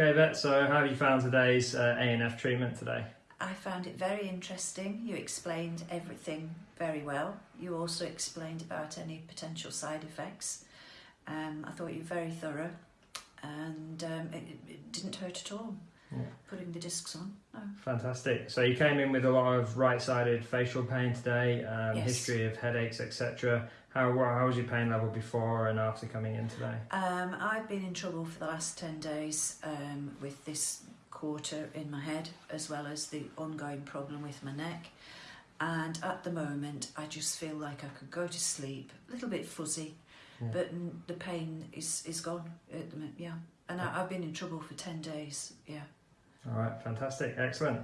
Okay, Vet, so how have you found today's uh, ANF treatment today? I found it very interesting. You explained everything very well. You also explained about any potential side effects. Um, I thought you were very thorough and um, it, it didn't hurt at all. Yeah. Putting the discs on. No. Fantastic. So you came in with a lot of right-sided facial pain today, um, Yes. history of headaches, etc. How, how was your pain level before and after coming in today? Um, I've been in trouble for the last 10 days um, with this quarter in my head, as well as the ongoing problem with my neck. And at the moment, I just feel like I could go to sleep, a little bit fuzzy, Yeah. but the pain is, is gone at the moment, yeah. And I, I've been in trouble for 10 days, yeah. All right, fantastic, excellent.